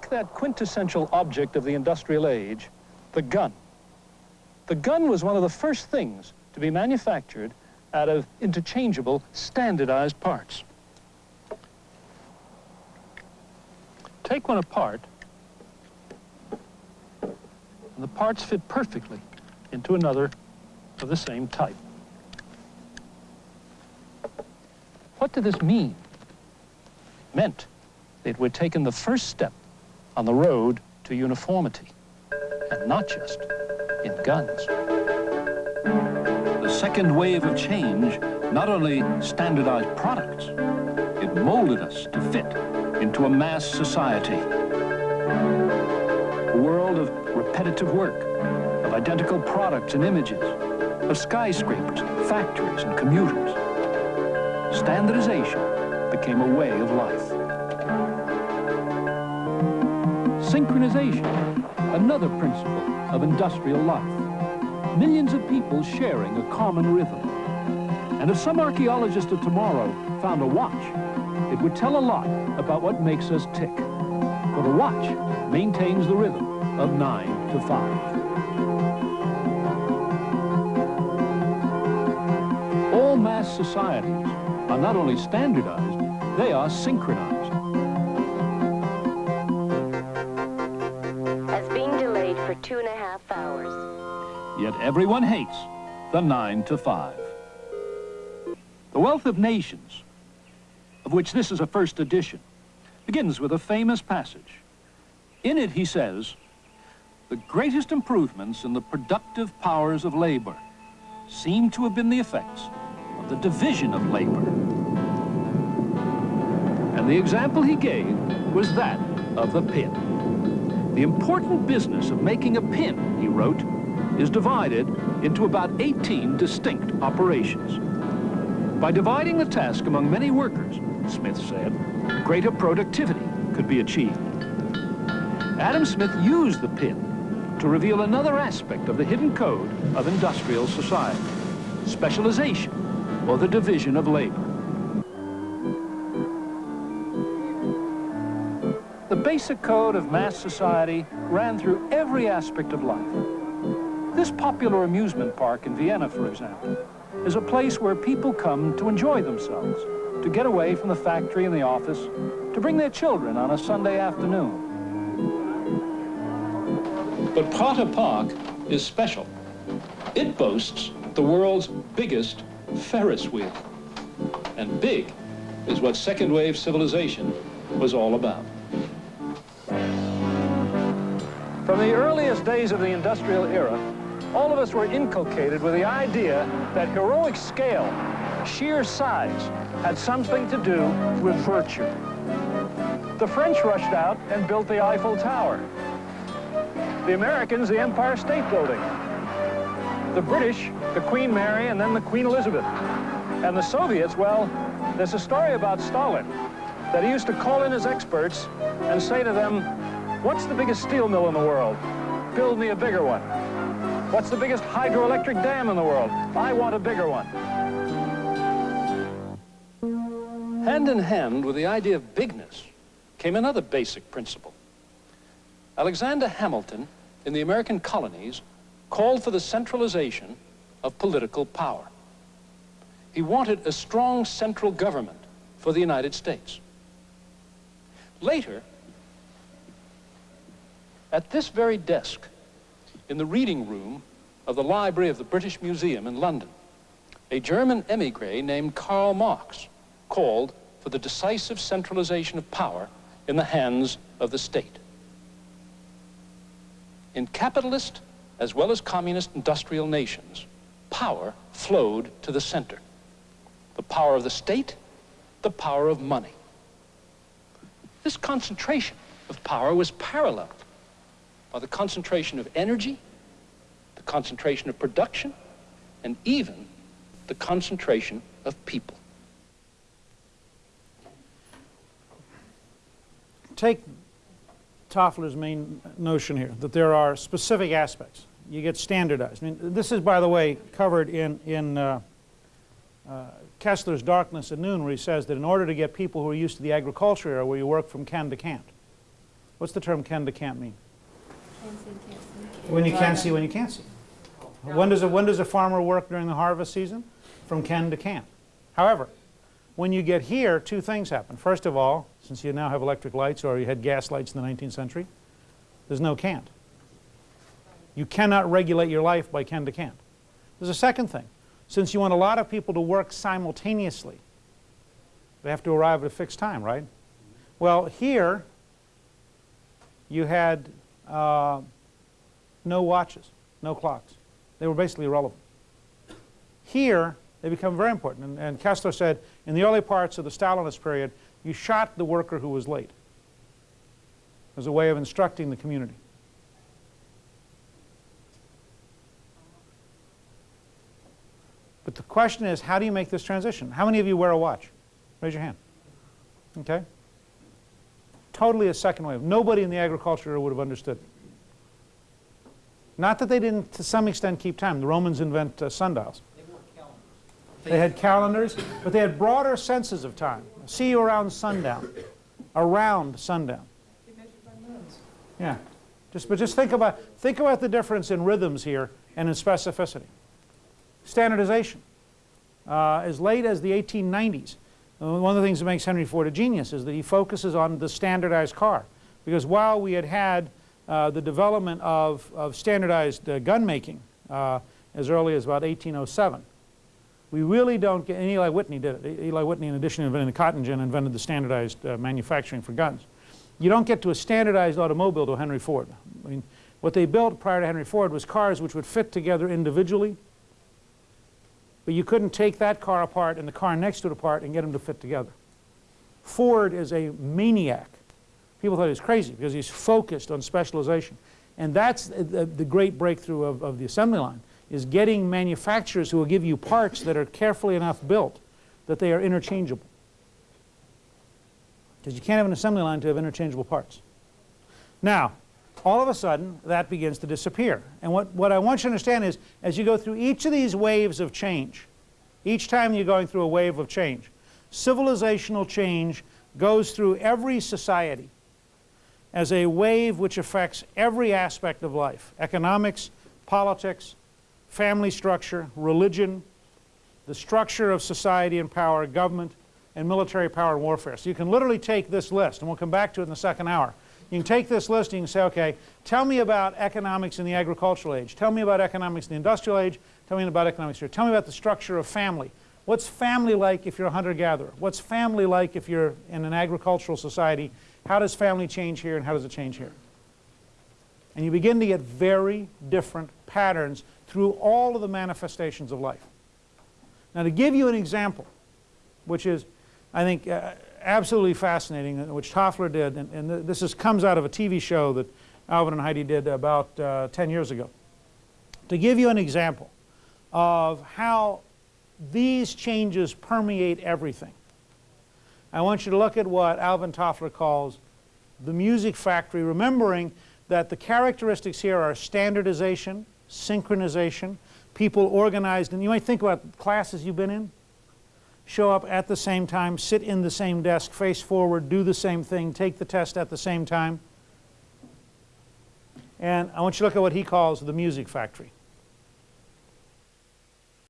take that quintessential object of the industrial age, the gun. The gun was one of the first things to be manufactured out of interchangeable, standardized parts. Take one apart, and the parts fit perfectly into another of the same type. What did this mean? It meant that we'd taken the first step on the road to uniformity, and not just in guns. The second wave of change not only standardized products, it molded us to fit into a mass society. A world of repetitive work, of identical products and images, of skyscrapers, factories, and commuters. Standardization became a way of life. Synchronization, another principle of industrial life. Millions of people sharing a common rhythm. And if some archaeologist of tomorrow found a watch, it would tell a lot about what makes us tick. For the watch maintains the rhythm of 9 to 5. All mass societies are not only standardized, they are synchronized. Two and a half hours. Yet everyone hates the 9 to 5. The Wealth of Nations, of which this is a first edition, begins with a famous passage. In it he says, the greatest improvements in the productive powers of labor seem to have been the effects of the division of labor. And the example he gave was that of the pin. The important business of making a pin, he wrote, is divided into about 18 distinct operations. By dividing the task among many workers, Smith said, greater productivity could be achieved. Adam Smith used the pin to reveal another aspect of the hidden code of industrial society, specialization, or the division of labor. Basic code of mass society ran through every aspect of life. This popular amusement park in Vienna, for example, is a place where people come to enjoy themselves, to get away from the factory and the office, to bring their children on a Sunday afternoon. But Prater Park is special. It boasts the world's biggest Ferris wheel. And big is what second wave civilization was all about. From the earliest days of the industrial era, all of us were inculcated with the idea that heroic scale, sheer size, had something to do with virtue. The French rushed out and built the Eiffel Tower. The Americans, the Empire State Building. The British, the Queen Mary, and then the Queen Elizabeth. And the Soviets, well, there's a story about Stalin that he used to call in his experts and say to them, what's the biggest steel mill in the world? Build me a bigger one. What's the biggest hydroelectric dam in the world? I want a bigger one. Hand in hand with the idea of bigness came another basic principle. Alexander Hamilton, in the American colonies, called for the centralization of political power. He wanted a strong central government for the United States. Later, at this very desk, in the reading room of the library of the British Museum in London, a German emigre named Karl Marx called for the decisive centralization of power in the hands of the state. In capitalist as well as communist industrial nations, power flowed to the center. The power of the state, the power of money. This concentration of power was paralleled by the concentration of energy, the concentration of production, and even the concentration of people. Take Toffler's main notion here, that there are specific aspects. You get standardized. I mean, this is, by the way, covered in, in uh, uh, Koestler's Darkness at Noon, where he says that in order to get people who are used to the agriculture era, where you work from can to can't, What's the term can to can't mean? Can't see, can't see. When you can see, when you can't see. When does a, when does a farmer work during the harvest season? From can to can't. However, when you get here, two things happen. First of all, since you now have electric lights or you had gas lights in the 19th century, there's no can't. You cannot regulate your life by can to can't. There's a second thing. Since you want a lot of people to work simultaneously, they have to arrive at a fixed time, right? Well, here you had uh, no watches, no clocks. They were basically irrelevant. Here, they become very important. And, and Koestler said, in the early parts of the Stalinist period, you shot the worker who was late as a way of instructing the community. But the question is, how do you make this transition? How many of you wear a watch? Raise your hand. Okay? Totally a second wave. Nobody in the agriculture would have understood. Not that they didn't, to some extent, keep time. The Romans invent uh, sundials. They had calendars, but they had broader senses of time. See you around sundown, around sundown. Yeah, just but just think about think about the difference in rhythms here and in specificity. Standardization. Uh, as late as the 1890s, uh, one of the things that makes Henry Ford a genius is that he focuses on the standardized car, because while we had had uh, the development of, of standardized uh, gun making uh, as early as about 1807 we really don't get, and Eli Whitney did it. Eli Whitney, in addition to inventing the cotton gin, invented the standardized uh, manufacturing for guns. You don't get to a standardized automobile to Henry Ford. I mean, what they built prior to Henry Ford was cars which would fit together individually, but you couldn't take that car apart and the car next to it apart and get them to fit together. Ford is a maniac. People thought he was crazy because he's focused on specialization. And that's the, the great breakthrough of, of the assembly line is getting manufacturers who will give you parts that are carefully enough built that they are interchangeable. Because you can't have an assembly line to have interchangeable parts. Now, all of a sudden, that begins to disappear. And what, what I want you to understand is, as you go through each of these waves of change, each time you're going through a wave of change, civilizational change goes through every society as a wave which affects every aspect of life, economics, politics, family structure, religion, the structure of society and power, government, and military power and warfare. So you can literally take this list, and we'll come back to it in the second hour. You can take this list and you can say, okay, tell me about economics in the agricultural age. Tell me about economics in the industrial age. Tell me about economics here. Tell me about the structure of family. What's family like if you're a hunter-gatherer? What's family like if you're in an agricultural society? How does family change here and how does it change here? And you begin to get very different patterns through all of the manifestations of life. Now to give you an example, which is, I think, uh, absolutely fascinating, uh, which Toffler did, and, and this is, comes out of a TV show that Alvin and Heidi did about uh, 10 years ago. To give you an example of how these changes permeate everything, I want you to look at what Alvin Toffler calls the music factory, remembering that the characteristics here are standardization, synchronization, people organized, and you might think about classes you've been in, show up at the same time, sit in the same desk, face forward, do the same thing, take the test at the same time. And I want you to look at what he calls the music factory.